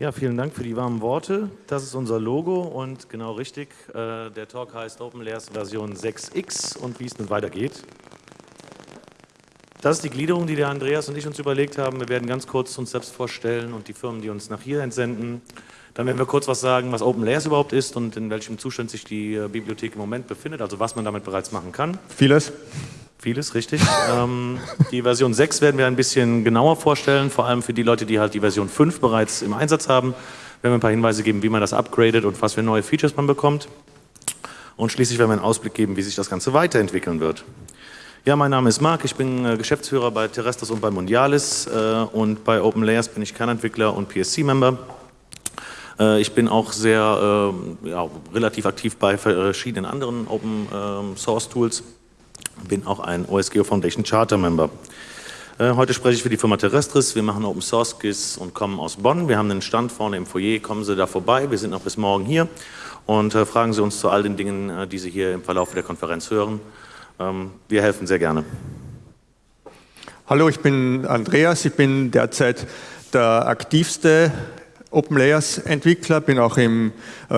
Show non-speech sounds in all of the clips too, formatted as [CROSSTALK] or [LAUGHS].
Ja, vielen Dank für die warmen Worte. Das ist unser Logo und genau richtig, äh, der Talk heißt OpenLayers Version 6x und wie es nun weitergeht. Das ist die Gliederung, die der Andreas und ich uns überlegt haben. Wir werden ganz kurz uns selbst vorstellen und die Firmen, die uns nach hier entsenden. Dann werden wir kurz was sagen, was OpenLayers überhaupt ist und in welchem Zustand sich die äh, Bibliothek im Moment befindet, also was man damit bereits machen kann. Vieles. Vieles, richtig. ähm, die Version 6 werden wir ein bisschen genauer vorstellen, vor allem für die Leute, die halt die Version 5 bereits im Einsatz haben. Wir werden ein paar Hinweise geben, wie man das upgradet und was für neue Features man bekommt. Und schließlich werden wir einen Ausblick geben, wie sich das Ganze weiterentwickeln wird. Ja, mein Name ist Marc, ich bin äh, Geschäftsführer bei Terrestris und bei Mondialis äh, und bei OpenLayers bin ich Kernentwickler und PSC-Member. Äh, ich bin auch sehr äh, ja, relativ aktiv bei verschiedenen anderen Open-Source-Tools ähm, bin auch ein OSGeo Foundation Charter Member. Äh, heute spreche ich für die Firma Terrestris. Wir machen Open Source GIS und kommen aus Bonn. Wir haben einen Stand vorne im Foyer. Kommen Sie da vorbei. Wir sind noch bis morgen hier und äh, fragen Sie uns zu all den Dingen, äh, die Sie hier im Verlauf der Konferenz hören. Ähm, wir helfen sehr gerne. Hallo, ich bin Andreas. Ich bin derzeit der aktivste Open Layers Entwickler, bin auch im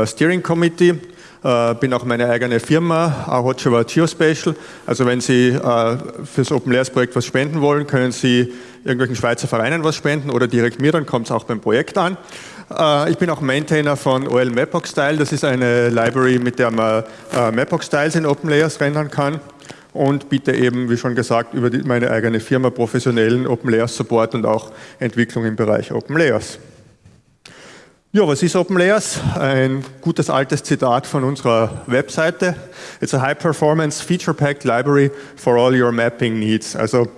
Steering Committee äh, bin auch meine eigene Firma, Hotjava Geospatial. Also wenn Sie äh, fürs Open Layers Projekt was spenden wollen, können Sie irgendwelchen Schweizer Vereinen was spenden oder direkt mir, dann kommt es auch beim Projekt an. Äh, ich bin auch Maintainer von OL Mapbox Style. Das ist eine Library, mit der man äh, Mapbox Styles in Open Layers rendern kann und biete eben, wie schon gesagt, über meine eigene Firma professionellen Open Layers Support und auch Entwicklung im Bereich Open Layers. Ja, was ist OpenLayers? Ein gutes altes Zitat von unserer Webseite. It's a high-performance, feature-packed library for all your mapping needs. Also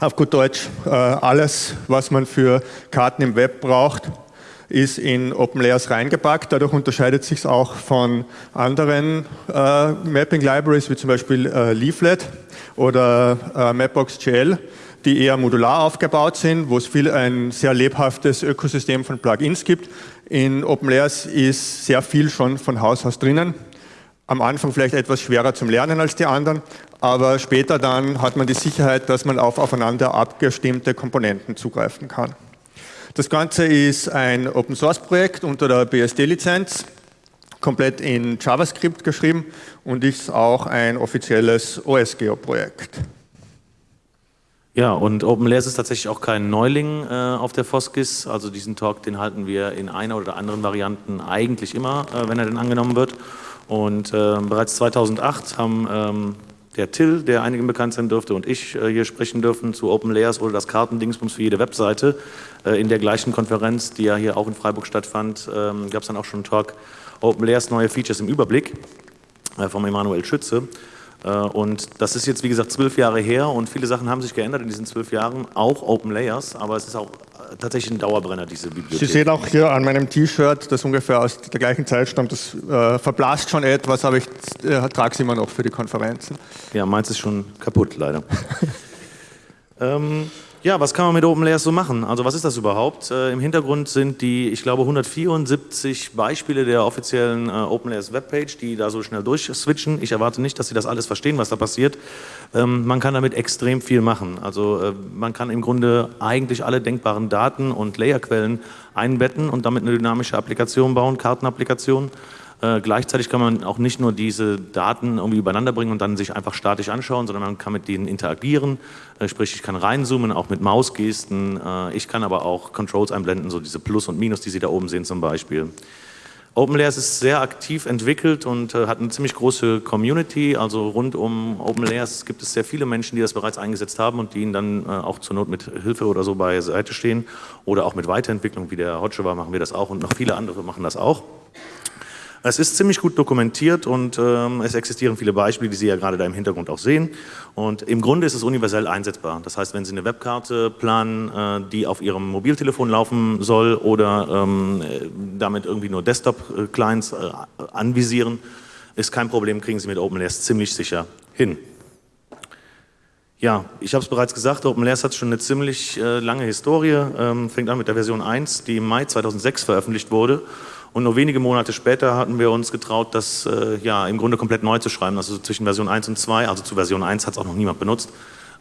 auf gut Deutsch, äh, alles, was man für Karten im Web braucht, ist in OpenLayers reingepackt. Dadurch unterscheidet sich es auch von anderen äh, Mapping-Libraries, wie zum Beispiel äh, Leaflet oder Mapbox.gl die eher modular aufgebaut sind, wo es viel ein sehr lebhaftes Ökosystem von Plugins gibt. In OpenLayers ist sehr viel schon von Haus aus drinnen. Am Anfang vielleicht etwas schwerer zum Lernen als die anderen, aber später dann hat man die Sicherheit, dass man auf aufeinander abgestimmte Komponenten zugreifen kann. Das Ganze ist ein Open-Source-Projekt unter der BSD-Lizenz, komplett in JavaScript geschrieben und ist auch ein offizielles OSGeo-Projekt. Ja, und OpenLayers ist tatsächlich auch kein Neuling äh, auf der Foskis. Also diesen Talk, den halten wir in einer oder anderen Varianten eigentlich immer, äh, wenn er denn angenommen wird. Und äh, bereits 2008 haben ähm, der Till, der einigen bekannt sein dürfte, und ich äh, hier sprechen dürfen zu OpenLayers oder das Kartendingsbums für jede Webseite. Äh, in der gleichen Konferenz, die ja hier auch in Freiburg stattfand, ähm, gab es dann auch schon einen Talk OpenLayers neue Features im Überblick äh, vom Emanuel Schütze. Äh, und das ist jetzt, wie gesagt, zwölf Jahre her und viele Sachen haben sich geändert in diesen zwölf Jahren, auch Open Layers, aber es ist auch äh, tatsächlich ein Dauerbrenner, diese Bibliothek. Sie sehen auch hier an meinem T-Shirt, das ungefähr aus der gleichen Zeit stammt, das äh, verblasst schon etwas, aber ich äh, trage es immer noch für die Konferenzen. Ja, meins ist schon kaputt, leider. [LAUGHS] ähm, ja, was kann man mit OpenLayers so machen? Also was ist das überhaupt? Äh, Im Hintergrund sind die, ich glaube, 174 Beispiele der offiziellen äh, OpenLayers Webpage, die da so schnell durchswitchen. Ich erwarte nicht, dass Sie das alles verstehen, was da passiert. Ähm, man kann damit extrem viel machen. Also äh, man kann im Grunde eigentlich alle denkbaren Daten und Layerquellen einbetten und damit eine dynamische Applikation bauen, Kartenapplikation. Äh, gleichzeitig kann man auch nicht nur diese Daten irgendwie übereinander bringen und dann sich einfach statisch anschauen, sondern man kann mit denen interagieren. Äh, sprich, ich kann reinzoomen, auch mit Mausgesten. Äh, ich kann aber auch Controls einblenden, so diese Plus und Minus, die Sie da oben sehen zum Beispiel. OpenLayers ist sehr aktiv entwickelt und äh, hat eine ziemlich große Community. Also rund um OpenLayers gibt es sehr viele Menschen, die das bereits eingesetzt haben und die ihnen dann äh, auch zur Not mit Hilfe oder so beiseite stehen. Oder auch mit Weiterentwicklung, wie der Hotcheva machen wir das auch und noch viele andere machen das auch. Es ist ziemlich gut dokumentiert und ähm, es existieren viele Beispiele, die Sie ja gerade da im Hintergrund auch sehen. Und im Grunde ist es universell einsetzbar. Das heißt, wenn Sie eine Webkarte planen, äh, die auf Ihrem Mobiltelefon laufen soll oder ähm, damit irgendwie nur Desktop-Clients äh, anvisieren, ist kein Problem, kriegen Sie mit OpenLayers ziemlich sicher hin. Ja, ich habe es bereits gesagt, OpenLayers hat schon eine ziemlich äh, lange Historie, ähm, fängt an mit der Version 1, die im Mai 2006 veröffentlicht wurde und nur wenige Monate später hatten wir uns getraut, das äh, ja im Grunde komplett neu zu schreiben, also zwischen Version 1 und 2, also zu Version 1 hat es auch noch niemand benutzt,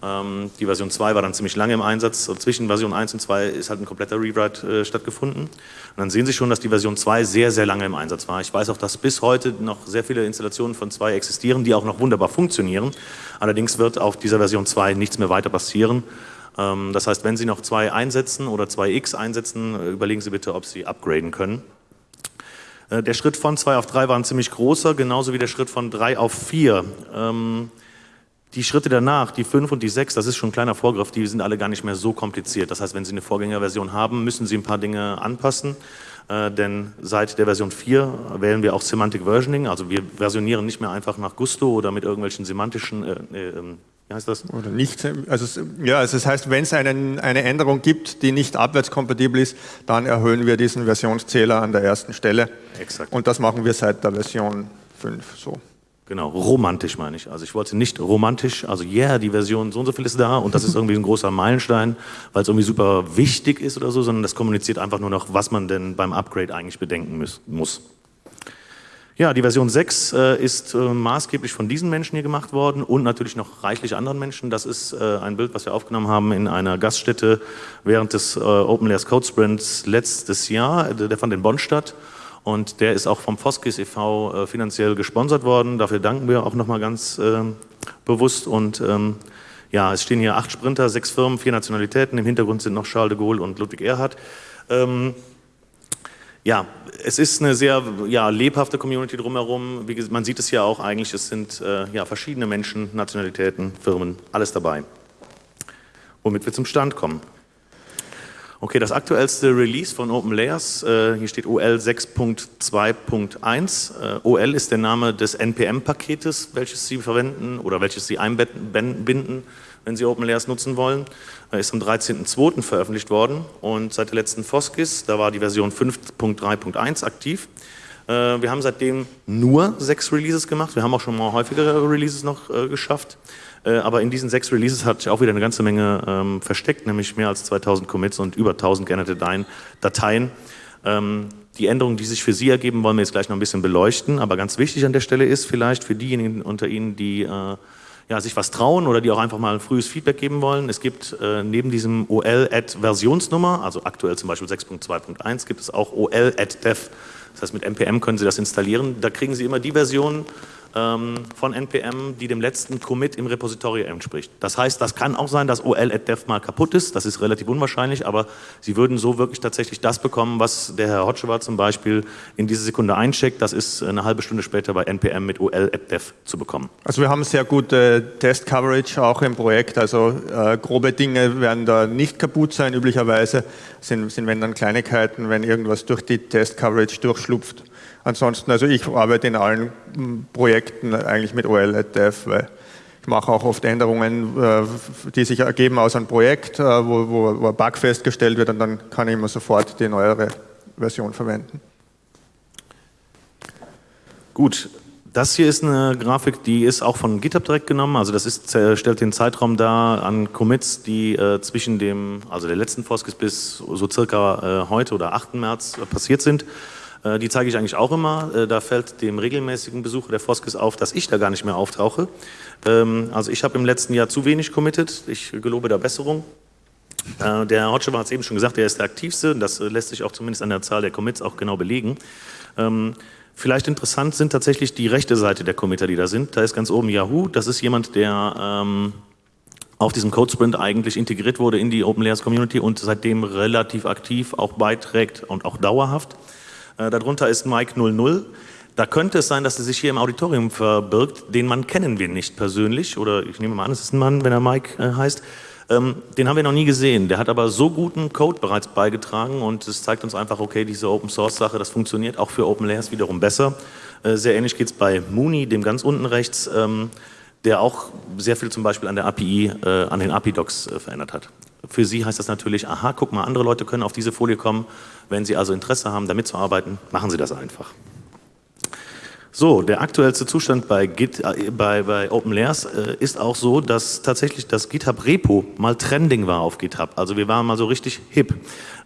Ähm, die Version 2 war dann ziemlich lange im Einsatz. Und zwischen Version 1 und 2 ist halt ein kompletter Rewrite äh, stattgefunden. Und dann sehen Sie schon, dass die Version 2 sehr, sehr lange im Einsatz war. Ich weiß auch, dass bis heute noch sehr viele Installationen von 2 existieren, die auch noch wunderbar funktionieren. Allerdings wird auf dieser Version 2 nichts mehr weiter passieren. Ähm, das heißt, wenn Sie noch 2 einsetzen oder 2x einsetzen, äh, überlegen Sie bitte, ob Sie upgraden können. Äh, der Schritt von 2 auf 3 war ein ziemlich großer, genauso wie der Schritt von 3 auf 4. Ähm, die Schritte danach, die 5 und die 6, das ist schon ein kleiner Vorgriff, die sind alle gar nicht mehr so kompliziert. Das heißt, wenn Sie eine Vorgängerversion haben, müssen Sie ein paar Dinge anpassen. Äh, denn seit der Version 4 wählen wir auch Semantic Versioning, also wir versionieren nicht mehr einfach nach Gusto oder mit irgendwelchen semantischen, äh, äh, ähm, wie heißt das? Oder nicht, also ja, also das heißt, wenn es eine Änderung gibt, die nicht abwärtskompatibel ist, dann erhöhen wir diesen Versionszähler an der ersten Stelle. Exakt. Und das machen wir seit der Version 5 so. Genau, romantisch meine ich. Also ich wollte nicht romantisch, also yeah, die Version so und so viel ist da und das ist irgendwie ein großer Meilenstein, weil es irgendwie super wichtig ist oder so, sondern das kommuniziert einfach nur noch, was man denn beim Upgrade eigentlich bedenken muss. Ja, die Version 6 äh, ist äh, maßgeblich von diesen Menschen hier gemacht worden und natürlich noch reichlich anderen Menschen. Das ist äh, ein Bild, was wir aufgenommen haben in einer Gaststätte während des äh, Open Layers Code Sprints letztes Jahr. Der fand in Bonn statt und der ist auch vom Foskis e.V. Äh, finanziell gesponsert worden. Dafür danken wir auch nochmal ganz äh, bewusst. Und ähm, ja, es stehen hier acht Sprinter, sechs Firmen, vier Nationalitäten. Im Hintergrund sind noch Charles de Gaulle und Ludwig Erhard. Ähm, ja, es ist eine sehr ja, lebhafte Community drumherum. Wie, man sieht es ja auch eigentlich, es sind äh, ja, verschiedene Menschen, Nationalitäten, Firmen, alles dabei. Womit wir zum Stand kommen. Okay, das aktuellste Release von OpenLayers, äh, hier steht OL 6.2.1. Äh, OL ist der Name des NPM-Paketes, welches Sie verwenden oder welches Sie einbinden, wenn Sie OpenLayers nutzen wollen. Äh, ist am 13.02. veröffentlicht worden und seit der letzten Foskis, da war die Version 5.3.1 aktiv. Äh, wir haben seitdem nur sechs Releases gemacht. Wir haben auch schon mal häufigere Releases noch äh, geschafft. Äh, aber in diesen sechs Releases hat sich auch wieder eine ganze Menge ähm, versteckt, nämlich mehr als 2000 Commits und über 1000 geänderte Dateien. Ähm, die Änderungen, die sich für Sie ergeben, wollen wir jetzt gleich noch ein bisschen beleuchten. Aber ganz wichtig an der Stelle ist vielleicht für diejenigen unter Ihnen, die äh, ja, sich was trauen oder die auch einfach mal ein frühes Feedback geben wollen. Es gibt äh, neben diesem OL-Versionsnummer, also aktuell zum Beispiel 6.2.1, gibt es auch OL-Dev. Das heißt, mit NPM können Sie das installieren. Da kriegen Sie immer die Version, ähm, von NPM, die dem letzten Commit im Repository entspricht. Das heißt, das kann auch sein, dass OL.dev mal kaputt ist, das ist relativ unwahrscheinlich, aber Sie würden so wirklich tatsächlich das bekommen, was der Herr Hotschewa zum Beispiel in diese Sekunde eincheckt, das ist eine halbe Stunde später bei NPM mit OL.dev zu bekommen. Also wir haben sehr gute Test-Coverage auch im Projekt, also äh, grobe Dinge werden da nicht kaputt sein, üblicherweise sind, sind wenn dann Kleinigkeiten, wenn irgendwas durch die Test-Coverage durchschlupft. Ansonsten, also ich arbeite in allen hm, Projekten eigentlich mit OLEDF, weil ich mache auch oft Änderungen, äh, die sich ergeben aus einem Projekt, äh, wo, wo, ein Bug festgestellt wird und dann kann ich immer sofort die neuere Version verwenden. Gut, das hier ist eine Grafik, die ist auch von GitHub direkt genommen. Also das ist, stellt den Zeitraum dar an Commits, die äh, zwischen dem, also der letzten Foskis bis so circa äh, heute oder 8. März äh, passiert sind. Äh, die zeige ich eigentlich auch immer. Äh, da fällt dem regelmäßigen Besucher der Foskis auf, dass ich da gar nicht mehr auftauche. Ähm, also ich habe im letzten Jahr zu wenig committed. Ich gelobe da Besserung. Äh, der Herr Hotschewa hat es eben schon gesagt, er ist der aktivste. Das lässt sich auch zumindest an der Zahl der Commits auch genau belegen. Ähm, vielleicht interessant sind tatsächlich die rechte Seite der Committer, die da sind. Da ist ganz oben Yahoo. Das ist jemand, der ähm, auf diesem Code Sprint eigentlich integriert wurde in die Open Layers Community und seitdem relativ aktiv auch beiträgt und auch dauerhaft. Äh, darunter ist Mike 00. Da könnte es sein, dass er sich hier im Auditorium verbirgt. Den Mann kennen wir nicht persönlich. Oder ich nehme mal an, es ist ein Mann, wenn er Mike äh, heißt. Ähm, den haben wir noch nie gesehen. Der hat aber so guten Code bereits beigetragen und es zeigt uns einfach, okay, diese Open Source Sache, das funktioniert auch für Open Layers wiederum besser. Äh, sehr ähnlich geht es bei Mooney, dem ganz unten rechts, ähm, der auch sehr viel zum Beispiel an der API, an den API-Docs verändert hat. Für Sie heißt das natürlich, aha, guck mal, andere Leute können auf diese Folie kommen. Wenn Sie also Interesse haben, damit zu arbeiten, machen Sie das einfach. So, der aktuellste Zustand bei, Git, äh, bei, bei OpenLayers äh, ist auch so, dass tatsächlich das GitHub-Repo mal trending war auf GitHub. Also wir waren mal so richtig hip.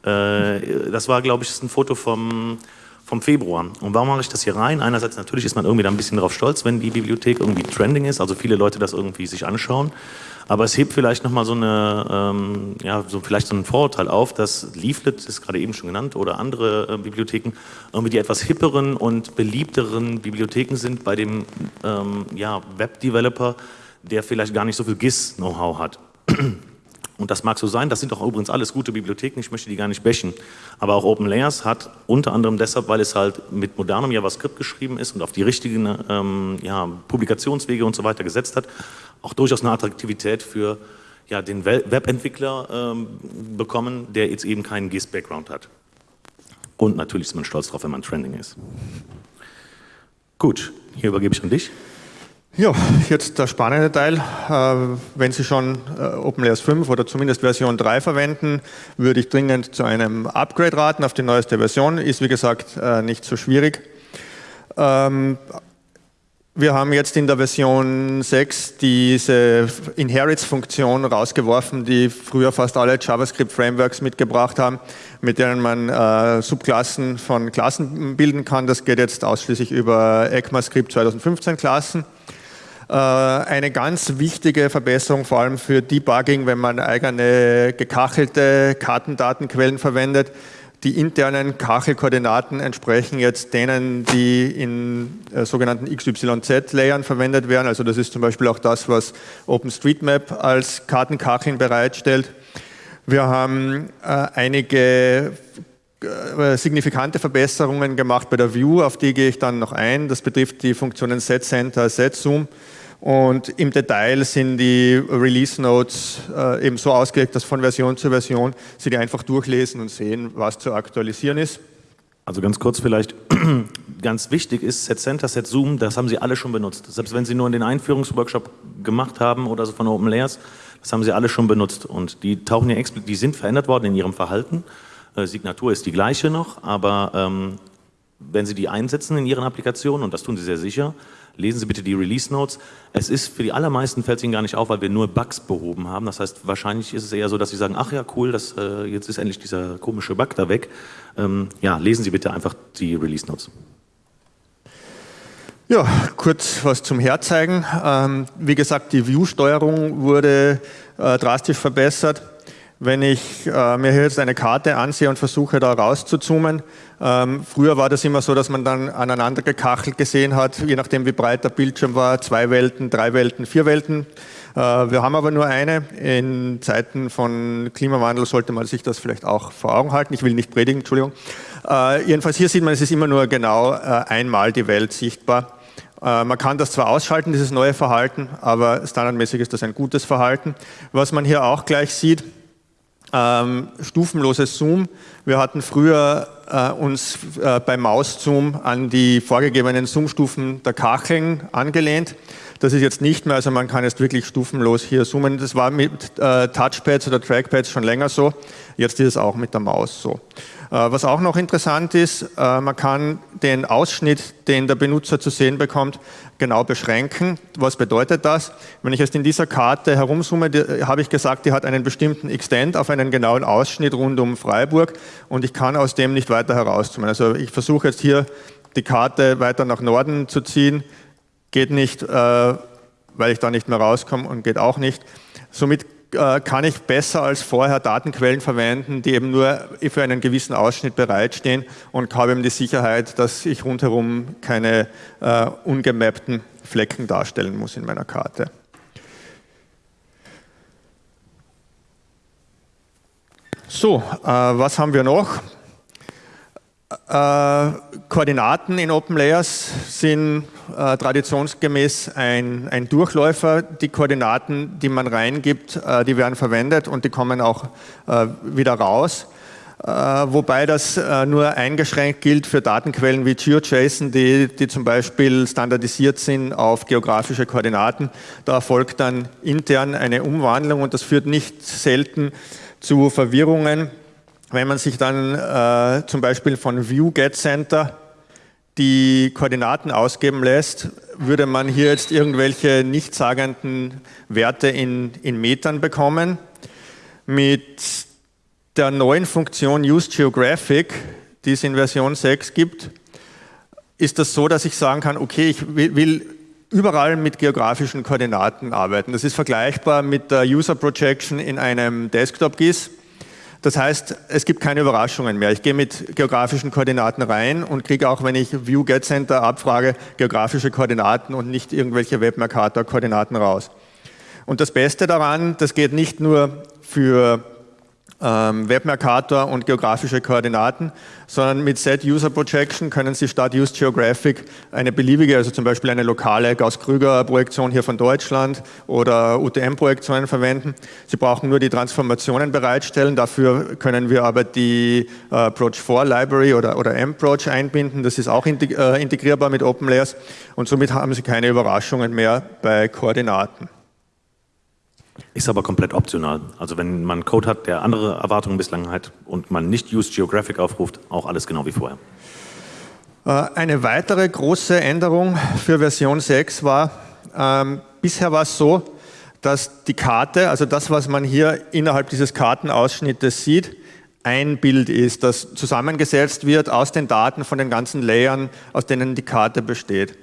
Äh, das war, glaube ich, ein Foto vom, vom Februar. Und warum mache ich das hier rein? Einerseits natürlich ist man irgendwie da ein bisschen drauf stolz, wenn die Bibliothek irgendwie trending ist, also viele Leute das irgendwie sich anschauen. Aber es hebt vielleicht nochmal so eine, ähm, ja, so vielleicht so ein Vorurteil auf, dass Leaflet, ist gerade eben schon genannt, oder andere äh, Bibliotheken irgendwie die etwas hipperen und beliebteren Bibliotheken sind bei dem ähm, ja, Web-Developer, der vielleicht gar nicht so viel GIS-Know-how hat. [CLEARS THROAT] Und das mag so sein, das sind doch übrigens alles gute Bibliotheken, ich möchte die gar nicht bächen. Aber auch OpenLayers hat unter anderem deshalb, weil es halt mit modernem JavaScript geschrieben ist und auf die richtigen ähm, ja, Publikationswege und so weiter gesetzt hat, auch durchaus eine Attraktivität für ja, den Webentwickler ähm, bekommen, der jetzt eben keinen GIS-Background hat. Und natürlich ist man stolz drauf, wenn man Trending ist. Gut, hier übergebe ich an dich. Ja, jetzt der spannende Teil. Äh, wenn Sie schon äh, OpenLayers 5 oder zumindest Version 3 verwenden, würde ich dringend zu einem Upgrade raten auf die neueste Version. Ist wie gesagt äh, nicht so schwierig. Ähm, wir haben jetzt in der Version 6 diese Inherits-Funktion rausgeworfen, die früher fast alle JavaScript-Frameworks mitgebracht haben, mit denen man äh, Subklassen von Klassen bilden kann. Das geht jetzt ausschließlich über ECMAScript 2015 Klassen. Äh, eine ganz wichtige Verbesserung, vor allem für Debugging, wenn man eigene gekachelte Kartendatenquellen verwendet. Die internen Kachelkoordinaten entsprechen jetzt denen, die in äh, sogenannten XYZ-Layern verwendet werden. Also das ist zum Beispiel auch das, was OpenStreetMap als Kartenkacheln bereitstellt. Wir haben äh, einige äh, signifikante Verbesserungen gemacht bei der View, auf die gehe ich dann noch ein. Das betrifft die Funktionen SetCenter, SetZoom. Und im Detail sind die Release Notes äh, eben so ausgelegt, dass von Version zu Version Sie die einfach durchlesen und sehen, was zu aktualisieren ist. Also ganz kurz vielleicht, [CLEARS THROAT] ganz wichtig ist, Set Center, Set Zoom, das haben Sie alle schon benutzt. Selbst wenn Sie nur in den Einführungsworkshop gemacht haben oder so von Open Layers, das haben Sie alle schon benutzt. Und die tauchen ja explizit, die sind verändert worden in ihrem Verhalten. Äh, Signatur ist die gleiche noch, aber ähm, wenn Sie die einsetzen in Ihren Applikationen, und das tun Sie sehr sicher, lesen Sie bitte die Release Notes. Es ist für die allermeisten fällt es Ihnen gar nicht auf, weil wir nur Bugs behoben haben. Das heißt, wahrscheinlich ist es eher so, dass Sie sagen, ach ja, cool, das, äh, jetzt ist endlich dieser komische Bug da weg. Ähm, ja, lesen Sie bitte einfach die Release Notes. Ja, kurz was zum Herzeigen. Ähm, wie gesagt, die View-Steuerung wurde äh, drastisch verbessert. Wenn ich äh, mir hier jetzt eine Karte ansehe und versuche da rauszuzoomen, ähm, früher war das immer so, dass man dann aneinander gekachelt gesehen hat, je nachdem wie breit der Bildschirm war, zwei Welten, drei Welten, vier Welten. Äh, wir haben aber nur eine. In Zeiten von Klimawandel sollte man sich das vielleicht auch vor Augen halten. Ich will nicht predigen, Entschuldigung. Äh, jedenfalls hier sieht man, es ist immer nur genau äh, einmal die Welt sichtbar. Äh, man kann das zwar ausschalten, dieses neue Verhalten, aber standardmäßig ist das ein gutes Verhalten. Was man hier auch gleich sieht, ähm, stufenloses Zoom. Wir hatten früher äh, uns äh, beim Mauszoom an die vorgegebenen Zoom-Stufen der Kacheln angelehnt. Das ist jetzt nicht mehr, also man kann jetzt wirklich stufenlos hier zoomen. Das war mit äh, Touchpads oder Trackpads schon länger so. Jetzt ist es auch mit der Maus so. Äh, was auch noch interessant ist, äh, man kann den Ausschnitt, den der Benutzer zu sehen bekommt, genau beschränken. Was bedeutet das? Wenn ich jetzt in dieser Karte herumzoome, habe ich gesagt, die hat einen bestimmten Extent auf einen genauen Ausschnitt rund um Freiburg und ich kann aus dem nicht weiter herauszoomen. Also ich versuche jetzt hier die Karte weiter nach Norden zu ziehen, geht nicht, äh, weil ich da nicht mehr rauskomme und geht auch nicht. Somit äh, kann ich besser als vorher Datenquellen verwenden, die eben nur für einen gewissen Ausschnitt bereitstehen und habe eben die Sicherheit, dass ich rundherum keine äh, ungemappten Flecken darstellen muss in meiner Karte. So, äh, was haben wir noch? Äh, Koordinaten in OpenLayers sind äh, traditionsgemäß ein, ein, Durchläufer. Die Koordinaten, die man reingibt, äh, die werden verwendet und die kommen auch äh, wieder raus. Äh, wobei das nur eingeschränkt gilt für Datenquellen wie GeoJSON, die, die zum Beispiel standardisiert sind auf geografische Koordinaten. Da erfolgt dann intern eine Umwandlung und das führt nicht selten zu Verwirrungen wenn man sich dann äh, zum Beispiel von View Get Center die Koordinaten ausgeben lässt, würde man hier jetzt irgendwelche nichtssagenden Werte in, in Metern bekommen. Mit der neuen Funktion Use Geographic, die es in Version 6 gibt, ist das so, dass ich sagen kann, okay, ich will überall mit geografischen Koordinaten arbeiten. Das ist vergleichbar mit der User Projection in einem Desktop-GIS. Das heißt, es gibt keine Überraschungen mehr. Ich gehe mit geografischen Koordinaten rein und kriege auch, wenn ich View Get Center abfrage, geografische Koordinaten und nicht irgendwelche Webmercator-Koordinaten raus. Und das Beste daran, das geht nicht nur für ähm, Webmercator und geografische Koordinaten, sondern mit Set User Projection können Sie statt Use Geographic eine beliebige, also zum Beispiel eine lokale Gauss-Krüger-Projektion hier von Deutschland oder UTM-Projektionen verwenden. Sie brauchen nur die Transformationen bereitstellen, dafür können wir aber die äh, Approach 4 Library oder, oder MProach einbinden, das ist auch äh, integrierbar mit OpenLayers und somit haben Sie keine Überraschungen mehr bei Koordinaten. Ist aber komplett optional. Also wenn man Code hat, der andere Erwartungen bislang hat und man nicht Use Geographic aufruft, auch alles genau wie vorher. Äh, eine weitere große Änderung für Version 6 war, ähm, bisher war es so, dass die Karte, also das, was man hier innerhalb dieses Kartenausschnittes sieht, ein Bild ist, das zusammengesetzt wird aus den Daten von den ganzen Layern, aus denen die Karte besteht.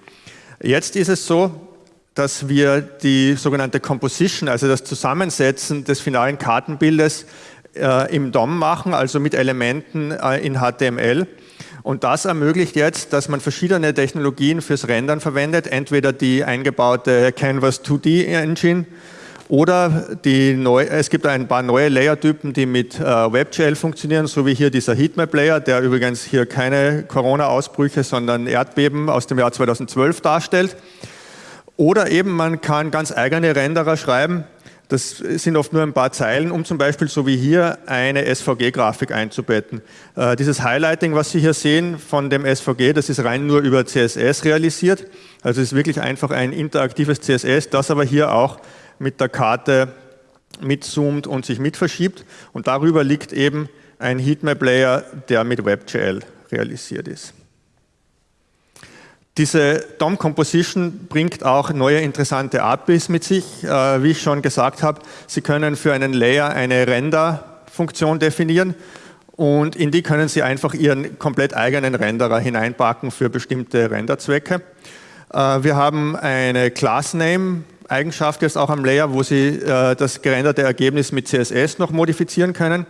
Jetzt ist es so, dass wir die sogenannte Composition, also das Zusammensetzen des finalen Kartenbildes äh, im DOM machen, also mit Elementen äh, in HTML. Und das ermöglicht jetzt, dass man verschiedene Technologien fürs Rendern verwendet, entweder die eingebaute Canvas 2D Engine oder die neu, es gibt ein paar neue Layer-Typen, die mit äh, WebGL funktionieren, so wie hier dieser Heatmap-Layer, der übrigens hier keine Corona-Ausbrüche, sondern Erdbeben aus dem Jahr 2012 darstellt. Oder eben man kann ganz eigene Renderer schreiben, das sind oft nur ein paar Zeilen, um zum Beispiel so wie hier eine SVG-Grafik einzubetten. Äh, dieses Highlighting, was Sie hier sehen von dem SVG, das ist rein nur über CSS realisiert. Also es ist wirklich einfach ein interaktives CSS, das aber hier auch mit der Karte mitzoomt und sich mitverschiebt. Und darüber liegt eben ein Heatmap-Layer, der mit WebGL realisiert ist. Diese DOM Composition bringt auch neue interessante APIs mit sich. Äh, wie ich schon gesagt habe, Sie können für einen Layer eine Render-Funktion definieren und in die können Sie einfach Ihren komplett eigenen Renderer hineinpacken für bestimmte Renderzwecke. Äh, wir haben eine Class-Name Eigenschaft jetzt auch am Layer, wo Sie äh, das gerenderte Ergebnis mit CSS noch modifizieren können.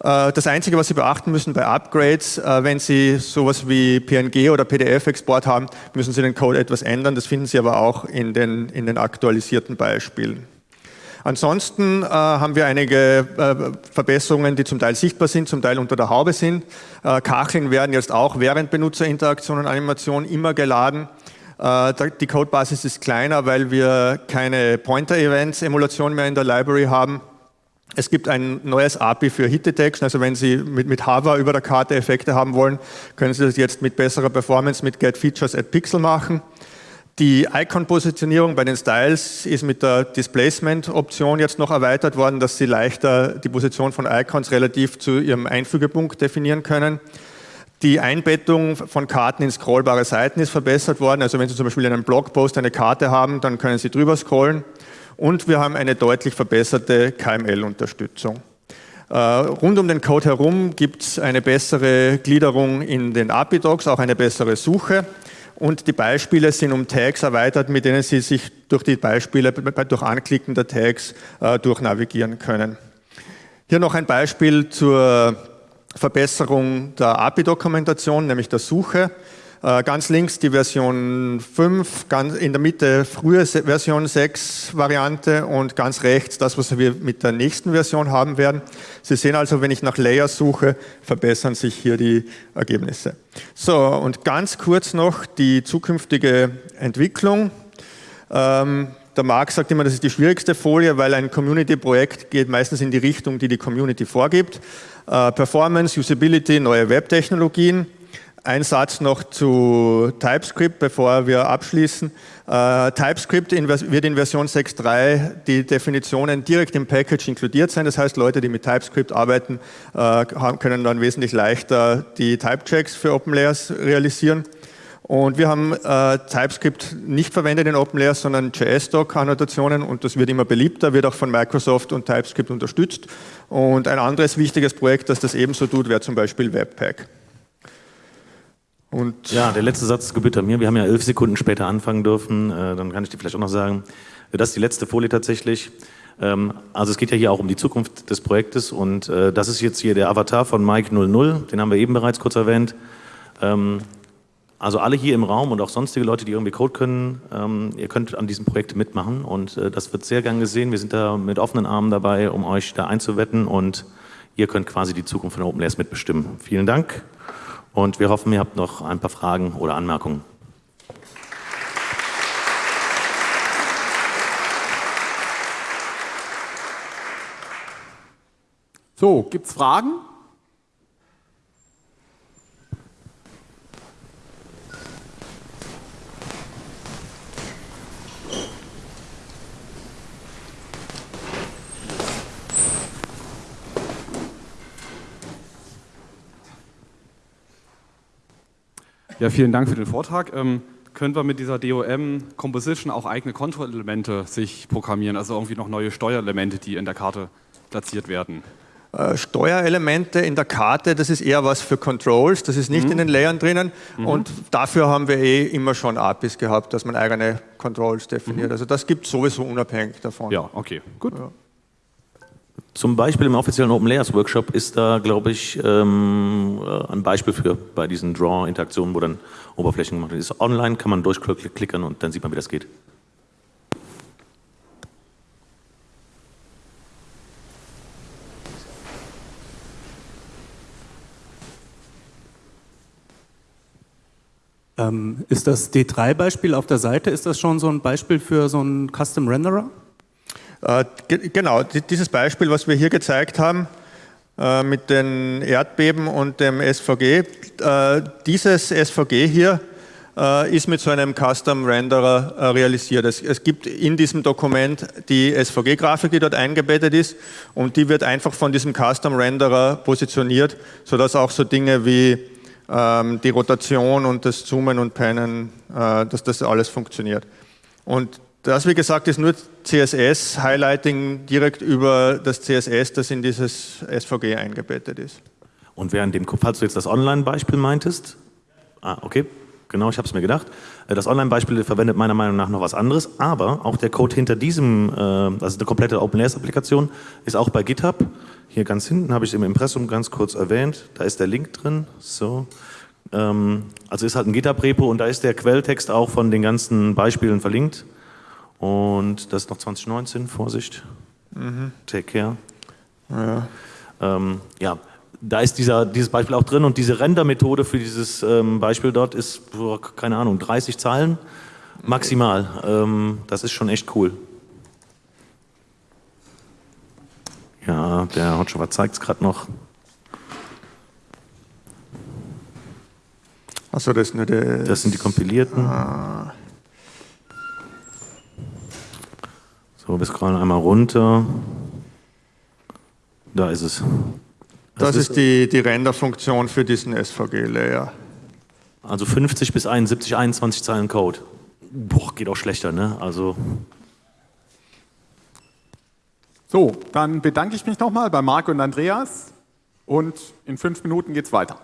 Äh, das Einzige, was Sie beachten müssen bei Upgrades, äh, wenn Sie sowas wie PNG oder PDF-Export haben, müssen Sie den Code etwas ändern. Das finden Sie aber auch in den, in den aktualisierten Beispielen. Ansonsten äh, haben wir einige äh, Verbesserungen, die zum Teil sichtbar sind, zum Teil unter der Haube sind. Äh, Kacheln werden jetzt auch während Benutzerinteraktion und Animation immer geladen. Äh, die Codebasis ist kleiner, weil wir keine Pointer-Events-Emulation mehr in der Library haben. Es gibt ein neues API für Hit Detection, also wenn Sie mit, mit Hava über der Karte Effekte haben wollen, können Sie das jetzt mit besserer Performance mit Get Features at Pixel machen. Die Icon-Positionierung bei den Styles ist mit der Displacement-Option jetzt noch erweitert worden, dass Sie leichter die Position von Icons relativ zu Ihrem Einfügepunkt definieren können. Die Einbettung von Karten in scrollbare Seiten ist verbessert worden. Also wenn Sie zum Beispiel in einem Blogpost eine Karte haben, dann können Sie drüber scrollen. Und wir haben eine deutlich verbesserte KML-Unterstützung. Äh, rund um den Code herum gibt es eine bessere Gliederung in den API-Docs, auch eine bessere Suche. Und die Beispiele sind um Tags erweitert, mit denen Sie sich durch die Beispiele, durch Anklicken der Tags äh, durchnavigieren können. Hier noch ein Beispiel zur Verbesserung der API-Dokumentation, nämlich der Suche. Äh, ganz links die Version 5, ganz in der Mitte frühe Version 6 Variante und ganz rechts das, was wir mit der nächsten Version haben werden. Sie sehen also, wenn ich nach Layers suche, verbessern sich hier die Ergebnisse. So, und ganz kurz noch die zukünftige Entwicklung. Ähm, der Marc sagt immer, das ist die schwierigste Folie, weil ein Community-Projekt geht meistens in die Richtung, die die Community vorgibt. Äh, Performance, Usability, neue Webtechnologien. Ein Satz noch zu TypeScript, bevor wir abschließen. Äh, TypeScript in, wird in Version 6.3 die Definitionen direkt im Package inkludiert sein. Das heißt, Leute, die mit TypeScript arbeiten, äh, können dann wesentlich leichter die Typechecks für OpenLayers realisieren. Und wir haben äh, TypeScript nicht verwendet in OpenLayers, sondern JS-Doc-Annotationen und das wird immer beliebter, wird auch von Microsoft und TypeScript unterstützt. Und ein anderes wichtiges Projekt, das das ebenso tut, wäre zum Beispiel Webpack. Und ja, der letzte Satz gebührt mir. Wir haben ja elf Sekunden später anfangen dürfen. Äh, dann kann ich dir vielleicht auch noch sagen, das ist die letzte Folie tatsächlich. Ähm, also es geht ja hier auch um die Zukunft des Projektes und äh, das ist jetzt hier der Avatar von Mike 00, den haben wir eben bereits kurz erwähnt. Ähm, also alle hier im Raum und auch sonstige Leute, die irgendwie Code können, ähm, ihr könnt an diesem Projekt mitmachen und äh, das wird sehr gern gesehen. Wir sind da mit offenen Armen dabei, um euch da einzuwetten und ihr könnt quasi die Zukunft von OpenLayers mitbestimmen. Vielen Dank und wir hoffen, ihr habt noch ein paar Fragen oder Anmerkungen. So, gibt es Fragen? Ja, vielen Dank für den Vortrag. Ähm, können wir mit dieser DOM Composition auch eigene Kontrollelemente sich programmieren, also irgendwie noch neue Steuerelemente, die in der Karte platziert werden? Äh, Steuerelemente in der Karte, das ist eher was für Controls, das ist nicht mhm. in den Layern drinnen mhm. und dafür haben wir eh immer schon APIs gehabt, dass man eigene Controls definiert. Mhm. Also das gibt es sowieso unabhängig davon. Ja, okay, gut. Ja. Zum Beispiel im offiziellen Open Layers Workshop ist da, glaube ich, ähm, äh, ein Beispiel für bei diesen Draw-Interaktionen, wo dann Oberflächen gemacht werden. Ist online, kann man durchklicken und dann sieht man, wie das geht. Ähm, ist das D3-Beispiel auf der Seite, ist das schon so ein Beispiel für so einen Custom Renderer? Äh, genau, dieses Beispiel, was wir hier gezeigt haben, äh, mit den Erdbeben und dem SVG, äh, dieses SVG hier äh, ist mit so einem Custom Renderer äh, realisiert. Es, gibt in diesem Dokument die SVG-Grafik, die dort eingebettet ist und die wird einfach von diesem Custom Renderer positioniert, sodass auch so Dinge wie ähm, die Rotation und das Zoomen und Pennen, äh, dass das alles funktioniert. Und das, wie gesagt, ist nur CSS, Highlighting direkt über das CSS, das in dieses SVG eingebettet ist. Und während dem, falls du jetzt das Online-Beispiel meintest, ah, okay, genau, ich habe es mir gedacht, äh, das Online-Beispiel verwendet meiner Meinung nach noch was anderes, aber auch der Code hinter diesem, äh, also eine komplette OpenLayers-Applikation, ist auch bei GitHub. Hier ganz hinten habe ich es im Impressum ganz kurz erwähnt, da ist der Link drin, so. Ähm, also ist halt ein GitHub-Repo und da ist der Quelltext auch von den ganzen Beispielen verlinkt. Und das ist noch 2019, Vorsicht. Mhm. Take care. Ja. Ähm, ja, da ist dieser, dieses Beispiel auch drin und diese Render-Methode für dieses ähm, Beispiel dort ist, keine Ahnung, 30 Zeilen maximal. Ähm, das ist schon echt cool. Ja, der Hotshot zeigt es gerade noch. Achso, das ist nur der. Das sind die kompilierten. Ah. So, wir scrollen einmal runter. Da ist es. Das, das ist, ist die, die Renderfunktion für diesen SVG-Layer. Also 50 bis 71, 21 Zeilen Code. Boah, geht auch schlechter, ne? Also. So, dann bedanke ich mich nochmal bei Marco und Andreas und in fünf Minuten geht's weiter.